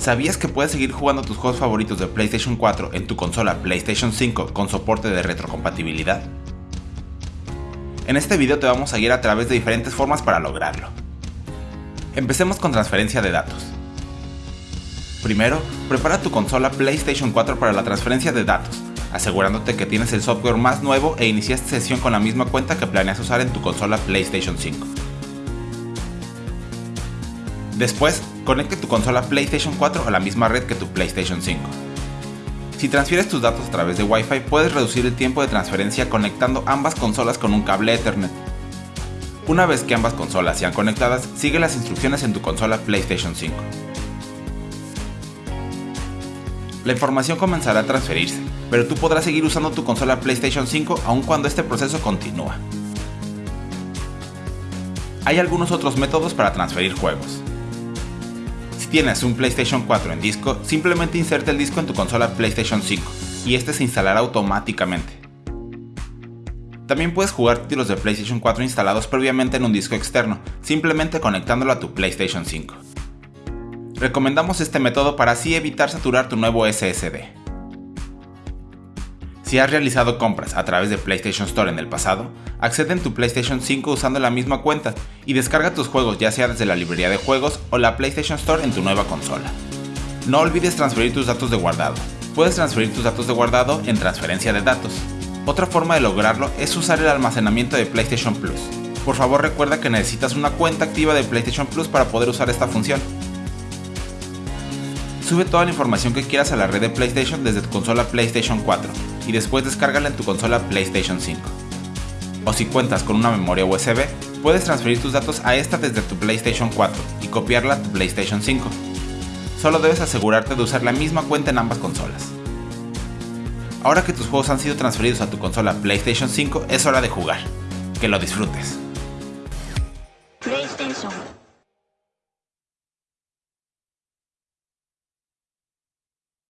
¿Sabías que puedes seguir jugando tus juegos favoritos de PlayStation 4 en tu consola PlayStation 5 con soporte de retrocompatibilidad? En este video te vamos a guiar a través de diferentes formas para lograrlo. Empecemos con transferencia de datos. Primero, prepara tu consola PlayStation 4 para la transferencia de datos, asegurándote que tienes el software más nuevo e iniciaste sesión con la misma cuenta que planeas usar en tu consola PlayStation 5. Después, conecte tu consola PlayStation 4 a la misma red que tu PlayStation 5. Si transfieres tus datos a través de Wi-Fi, puedes reducir el tiempo de transferencia conectando ambas consolas con un cable Ethernet. Una vez que ambas consolas sean conectadas, sigue las instrucciones en tu consola PlayStation 5. La información comenzará a transferirse, pero tú podrás seguir usando tu consola PlayStation 5 aun cuando este proceso continúa. Hay algunos otros métodos para transferir juegos. Tienes un PlayStation 4 en disco, simplemente inserta el disco en tu consola PlayStation 5 y este se instalará automáticamente. También puedes jugar títulos de PlayStation 4 instalados previamente en un disco externo, simplemente conectándolo a tu PlayStation 5. Recomendamos este método para así evitar saturar tu nuevo SSD. Si has realizado compras a través de PlayStation Store en el pasado, accede en tu PlayStation 5 usando la misma cuenta y descarga tus juegos ya sea desde la librería de juegos o la PlayStation Store en tu nueva consola. No olvides transferir tus datos de guardado. Puedes transferir tus datos de guardado en transferencia de datos. Otra forma de lograrlo es usar el almacenamiento de PlayStation Plus. Por favor recuerda que necesitas una cuenta activa de PlayStation Plus para poder usar esta función. Sube toda la información que quieras a la red de PlayStation desde tu consola PlayStation 4 y después descárgala en tu consola PlayStation 5. O si cuentas con una memoria USB, puedes transferir tus datos a esta desde tu PlayStation 4 y copiarla a tu PlayStation 5. Solo debes asegurarte de usar la misma cuenta en ambas consolas. Ahora que tus juegos han sido transferidos a tu consola PlayStation 5, es hora de jugar. Que lo disfrutes.